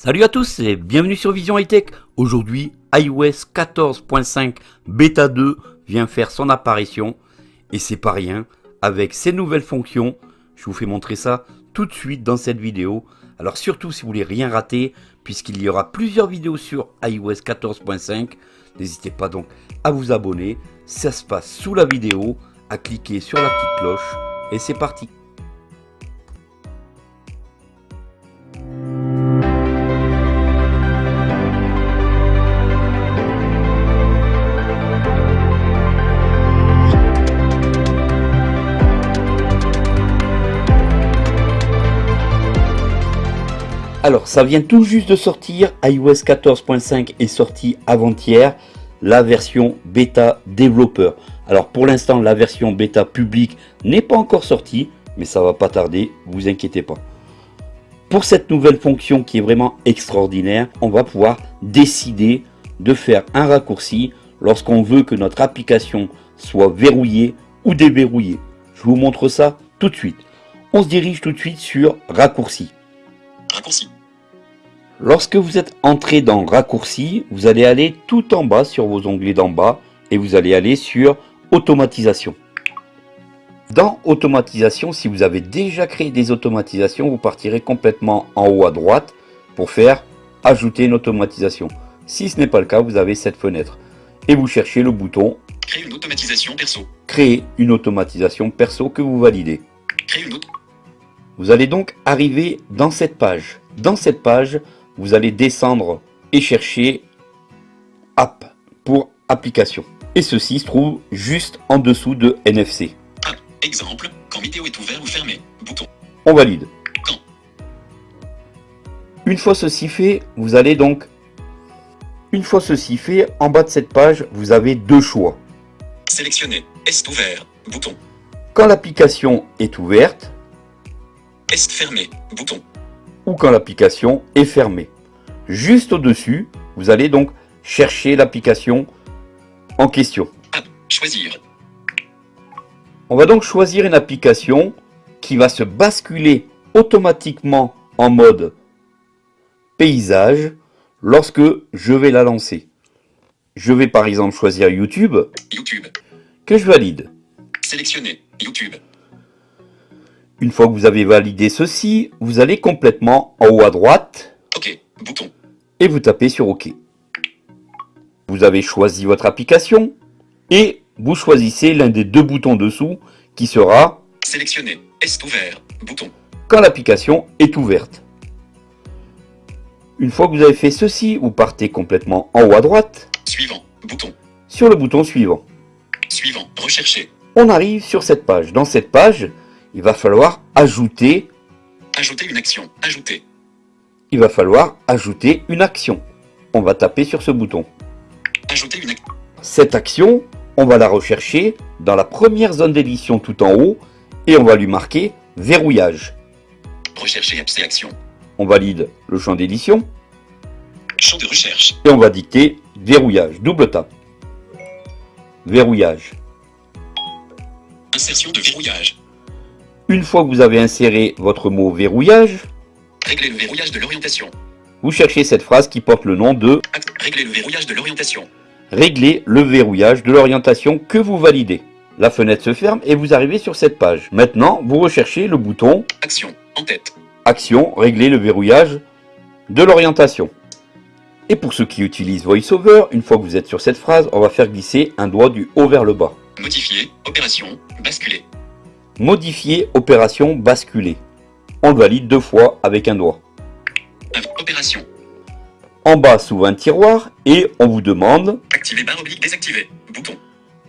Salut à tous et bienvenue sur Vision High Tech. Aujourd'hui, iOS 14.5 Beta 2 vient faire son apparition et c'est pas rien. Avec ses nouvelles fonctions, je vous fais montrer ça tout de suite dans cette vidéo. Alors surtout si vous voulez rien rater, puisqu'il y aura plusieurs vidéos sur iOS 14.5, n'hésitez pas donc à vous abonner. Ça se passe sous la vidéo, à cliquer sur la petite cloche et c'est parti. Alors, ça vient tout juste de sortir. iOS 14.5 est sorti avant-hier. La version bêta développeur. Alors, pour l'instant, la version bêta publique n'est pas encore sortie. Mais ça va pas tarder, vous inquiétez pas. Pour cette nouvelle fonction qui est vraiment extraordinaire, on va pouvoir décider de faire un raccourci lorsqu'on veut que notre application soit verrouillée ou déverrouillée. Je vous montre ça tout de suite. On se dirige tout de suite sur raccourci. Raccourci. Lorsque vous êtes entré dans raccourci, vous allez aller tout en bas sur vos onglets d'en bas et vous allez aller sur automatisation. Dans automatisation, si vous avez déjà créé des automatisations, vous partirez complètement en haut à droite pour faire ajouter une automatisation. Si ce n'est pas le cas, vous avez cette fenêtre et vous cherchez le bouton Créer une automatisation perso. créer une automatisation perso que vous validez. Créer une autre. Vous allez donc arriver dans cette page. Dans cette page, vous allez descendre et chercher App pour application. Et ceci se trouve juste en dessous de NFC. Ah, exemple, quand vidéo est ouvert ou fermé. Bouton. On valide. Quand. Une fois ceci fait, vous allez donc... Une fois ceci fait, en bas de cette page, vous avez deux choix. Sélectionner. Est ouvert? Bouton. Quand l'application est ouverte Est fermé. Bouton. ou quand l'application est fermée. Juste au-dessus, vous allez donc chercher l'application en question. App. Choisir. On va donc choisir une application qui va se basculer automatiquement en mode paysage lorsque je vais la lancer. Je vais par exemple choisir YouTube YouTube. que je valide. Sélectionner. YouTube. Une fois que vous avez validé ceci, vous allez complètement en haut à droite OK. Bouton. et vous tapez sur OK. Vous avez choisi votre application et vous choisissez l'un des deux boutons dessous qui sera Sélectionner. Est ouvert. Bouton. quand l'application est ouverte. Une fois que vous avez fait ceci, vous partez complètement en haut à droite Suivant. Bouton. sur le bouton suivant. Suivant. Rechercher. On arrive sur cette page. Dans cette page, il va falloir ajouter, Ajouter une action. Ajouter. il va falloir ajouter une action. On va taper sur ce bouton. Ajouter une action. Cette action, on va la rechercher dans la première zone d'édition tout en haut et on va lui marquer verrouillage. Rechercher action. On valide le champ d'édition Champ de recherche. et on va dicter verrouillage. Double tape. Verrouillage. Insertion de verrouillage. Une fois que vous avez inséré votre mot verrouillage, Régler le verrouillage de l'orientation. vous cherchez cette phrase qui porte le nom de Régler le verrouillage de l'orientation. régler le verrouillage de l'orientation que vous validez. La fenêtre se ferme et vous arrivez sur cette page. Maintenant, vous recherchez le bouton Action. En tête. Action, régler le verrouillage de l'orientation. Et pour ceux qui utilisent VoiceOver, une fois que vous êtes sur cette phrase, on va faire glisser un doigt du haut vers le bas. Modifier. Opération. Basculer. Modifier opération basculer. On le valide deux fois avec un doigt. Opération. En bas s'ouvre un tiroir et on vous demande Activer barre oblique désactiver. Bouton.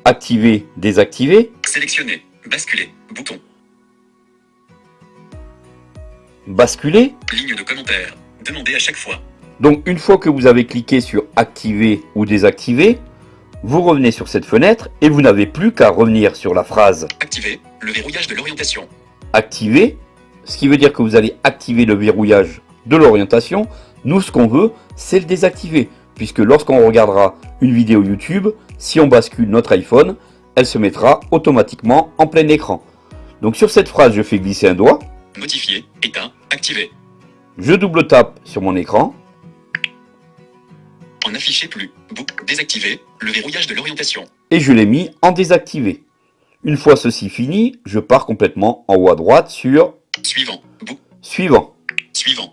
activer, désactiver, Sélectionner. Basculer. Bouton. basculer. Ligne de commentaire. Demander à chaque fois. Donc une fois que vous avez cliqué sur activer ou désactiver, vous revenez sur cette fenêtre et vous n'avez plus qu'à revenir sur la phrase Activer. Le verrouillage de l'orientation. activer, ce qui veut dire que vous allez activer le verrouillage de l'orientation. Nous, ce qu'on veut, c'est le désactiver, puisque lorsqu'on regardera une vidéo YouTube, si on bascule notre iPhone, elle se mettra automatiquement en plein écran. Donc sur cette phrase, je fais glisser un doigt, Modifier. État. Activer. je double tape sur mon écran, n'affichez plus. Bouc- Désactiver le verrouillage de l'orientation. Et je l'ai mis en désactivé. Une fois ceci fini, je pars complètement en haut à droite sur Suivant. Suivant. Suivant.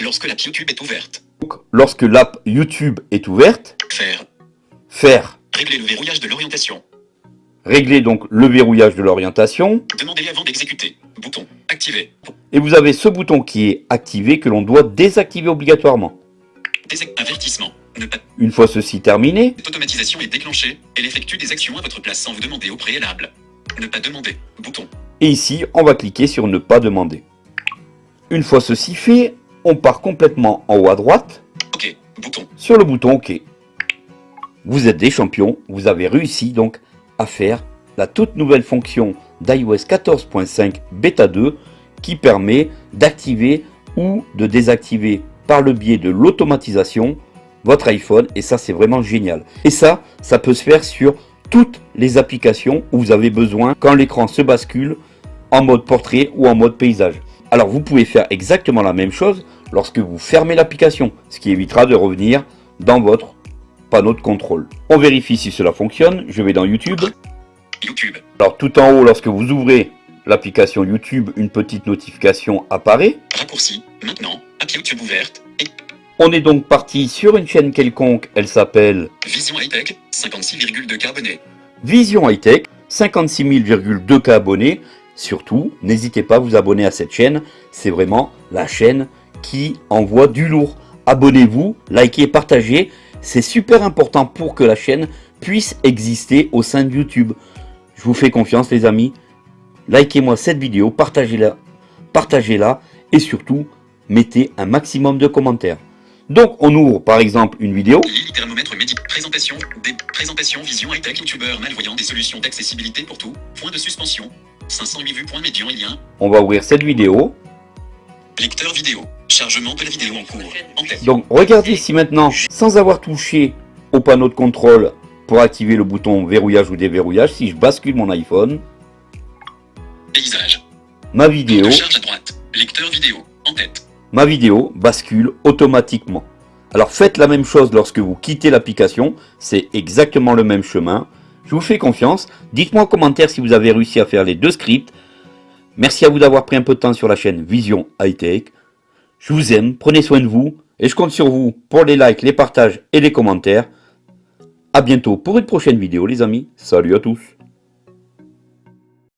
Lorsque l'app YouTube est ouverte. Donc, lorsque l'app YouTube est ouverte, Faire. faire Régler le verrouillage de l'orientation. régler donc le verrouillage de l'orientation. Demandez avant d'exécuter. Bouton. Activer. Et vous avez ce bouton qui est activé que l'on doit désactiver obligatoirement. Désac- Avertissement. Une fois ceci terminé, Cette automatisation est déclenchée. Elle effectue des actions à votre place sans vous demander au préalable. Ne pas demander. Bouton. et ici on va cliquer sur ne pas demander. Une fois ceci fait, on part complètement en haut à droite OK. Bouton. sur le bouton OK. Vous êtes des champions, vous avez réussi donc à faire la toute nouvelle fonction d'iOS 14.5 Beta 2 qui permet d'activer ou de désactiver par le biais de l'automatisation votre iPhone et ça c'est vraiment génial. Et ça, ça peut se faire sur toutes les applications où vous avez besoin quand l'écran se bascule en mode portrait ou en mode paysage. Alors vous pouvez faire exactement la même chose lorsque vous fermez l'application, ce qui évitera de revenir dans votre panneau de contrôle. On vérifie si cela fonctionne, je vais dans YouTube. YouTube. Alors tout en haut, lorsque vous ouvrez l'application YouTube, une petite notification apparaît. Raccourci. Maintenant. App YouTube ouverte. Et On est donc parti sur une chaîne quelconque, elle s'appelle Vision High Tech. 56,2 abonnés. Vision High Tech, 56 000,2K abonnés. Surtout, n'hésitez pas à vous abonner à cette chaîne, c'est vraiment la chaîne qui envoie du lourd. Abonnez-vous, likez, partagez, c'est super important pour que la chaîne puisse exister au sein de YouTube. Je vous fais confiance les amis, likez-moi cette vidéo, partagez-la, partagez-la et surtout, mettez un maximum de commentaires. Donc on ouvre par exemple une vidéo, Lily thermomètre médic. Présentation. Des présentations Vision High Tech YouTubeur malvoyant des solutions d'accessibilité pour tout. Point de suspension. 508 vues. Point médian et lien. on va ouvrir cette vidéo. Lecteur vidéo. Chargement de la vidéo en cours. En tête. Donc regardez ici maintenant, sans avoir touché au panneau de contrôle pour activer le bouton verrouillage ou déverrouillage, si je bascule mon iPhone, Paysage. ma Vidéo. vidéo, De charge à droite. Lecteur vidéo. En tête. Ma vidéo bascule automatiquement. Alors faites la même chose lorsque vous quittez l'application, c'est exactement le même chemin. Je vous fais confiance, dites-moi en commentaire si vous avez réussi à faire les deux scripts. Merci à vous d'avoir pris un peu de temps sur la chaîne Vision High Tech. Je vous aime, prenez soin de vous et je compte sur vous pour les likes, les partages et les commentaires. A bientôt pour une prochaine vidéo les amis. Salut à tous.